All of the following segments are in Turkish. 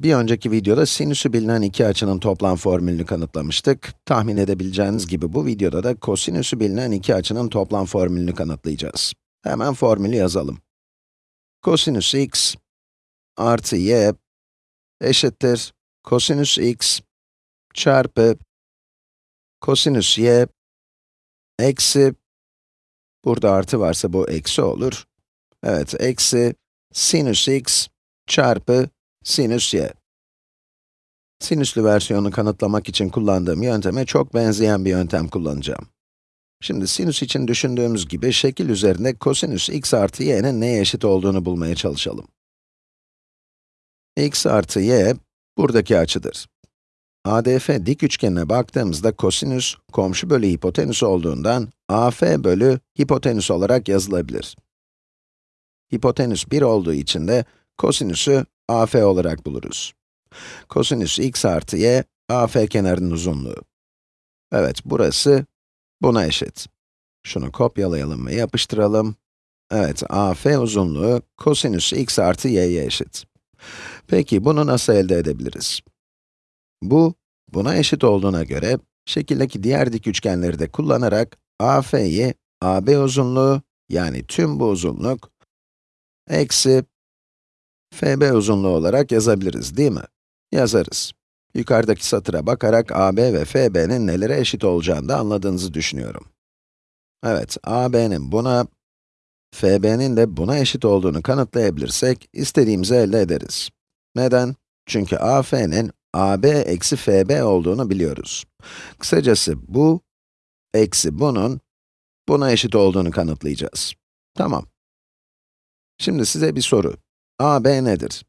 Bir önceki videoda sinüsü bilinen iki açının toplam formülünü kanıtlamıştık. Tahmin edebileceğiniz gibi bu videoda da kosinüsü bilinen iki açının toplam formülünü kanıtlayacağız. Hemen formülü yazalım. Kosinüs x artı y eşittir kosinüs x çarpı kosinüs y eksi, burada artı varsa bu eksi olur. Evet, eksi sinüs x çarpı sinüs y. Sinüslü versiyonu kanıtlamak için kullandığım yönteme çok benzeyen bir yöntem kullanacağım. Şimdi sinüs için düşündüğümüz gibi şekil üzerinde kosinüs x artı y'nin neye eşit olduğunu bulmaya çalışalım. x artı y, buradaki açıdır. ADF dik üçgenine baktığımızda kosinüs, komşu bölü hipotenüs olduğundan, AF bölü hipotenüs olarak yazılabilir. Hipotenüs 1 olduğu için de kosinüsü AF olarak buluruz. Kosinüs x artı y, AF kenarının uzunluğu. Evet, burası buna eşit. Şunu kopyalayalım ve yapıştıralım. Evet, AF uzunluğu kosinüs x artı y'ye eşit. Peki, bunu nasıl elde edebiliriz? Bu, buna eşit olduğuna göre, şekildeki diğer dik üçgenleri de kullanarak AF'yi AB uzunluğu, yani tüm bu uzunluk, eksi FB uzunluğu olarak yazabiliriz, değil mi? Yazarız. Yukarıdaki satıra bakarak AB ve FB'nin nelere eşit olacağını da anladığınızı düşünüyorum. Evet, AB'nin buna, FB'nin de buna eşit olduğunu kanıtlayabilirsek, istediğimizi elde ederiz. Neden? Çünkü AF'nin AB eksi FB olduğunu biliyoruz. Kısacası bu, eksi bunun, buna eşit olduğunu kanıtlayacağız. Tamam. Şimdi size bir soru. AB nedir?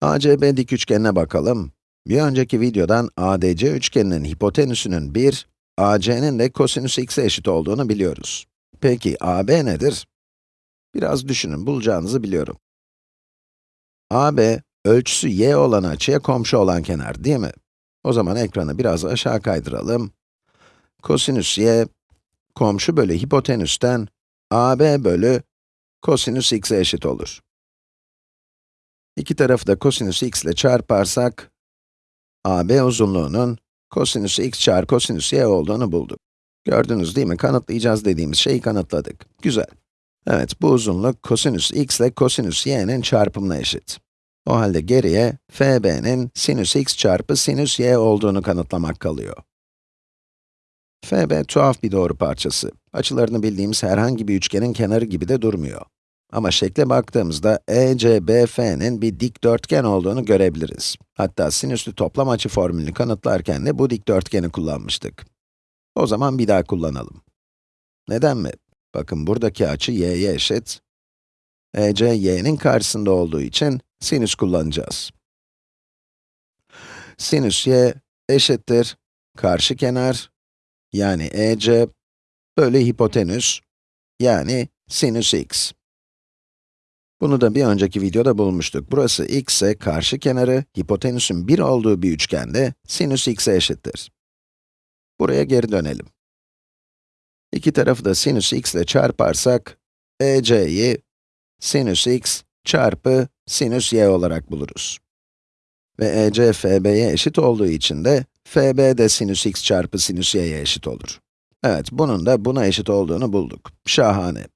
ACB dik üçgenine bakalım. Bir önceki videodan ADC üçgeninin hipotenüsünün 1, AC'nin de kosinüs x'e eşit olduğunu biliyoruz. Peki AB nedir? Biraz düşünün, bulacağınızı biliyorum. AB, ölçüsü y olan açıya komşu olan kenar, değil mi? O zaman ekranı biraz aşağı kaydıralım. Kosinüs y, komşu bölü hipotenüsten AB bölü kosinüs x'e eşit olur. İki tarafı da kosinüs x ile çarparsak, AB uzunluğunun kosinüs x çarpı kosinüs y olduğunu bulduk. Gördünüz değil mi? Kanıtlayacağız dediğimiz şeyi kanıtladık. Güzel. Evet, bu uzunluk kosinüs x ile kosinüs y'nin çarpımına eşit. O halde geriye fb'nin sinüs x çarpı sinüs y olduğunu kanıtlamak kalıyor. fb tuhaf bir doğru parçası. Açılarını bildiğimiz herhangi bir üçgenin kenarı gibi de durmuyor. Ama şekle baktığımızda ECBF'nin bir dikdörtgen olduğunu görebiliriz. Hatta sinüslü toplam açı formülünü kanıtlarken de bu dikdörtgeni kullanmıştık. O zaman bir daha kullanalım. Neden mi? Bakın buradaki açı y'ye eşit. EC, y'nin karşısında olduğu için sinüs kullanacağız. Sinüs y eşittir karşı kenar, yani EC, bölü hipotenüs, yani sinüs x. Bunu da bir önceki videoda bulmuştuk. Burası x ise karşı kenarı, hipotenüsün 1 olduğu bir üçgende sinüs x'e eşittir. Buraya geri dönelim. İki tarafı da sinüs x ile çarparsak, EC'yi sinüs x çarpı sinüs y olarak buluruz. Ve EC FB'ye eşit olduğu için de FB de sinüs x çarpı sinüs y'ye eşit olur. Evet, bunun da buna eşit olduğunu bulduk. Şahane.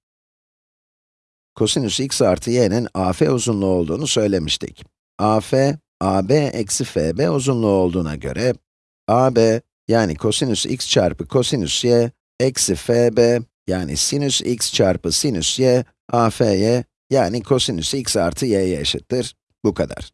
Kosinüs x artı y'nin AF uzunluğu olduğunu söylemiştik. AF, AB eksi FB uzunluğu olduğuna göre, AB, yani kosinüs x çarpı kosinüs y, eksi FB, yani sinüs x çarpı sinüs y, AF'ye, yani kosinüs x artı y'ye eşittir. Bu kadar.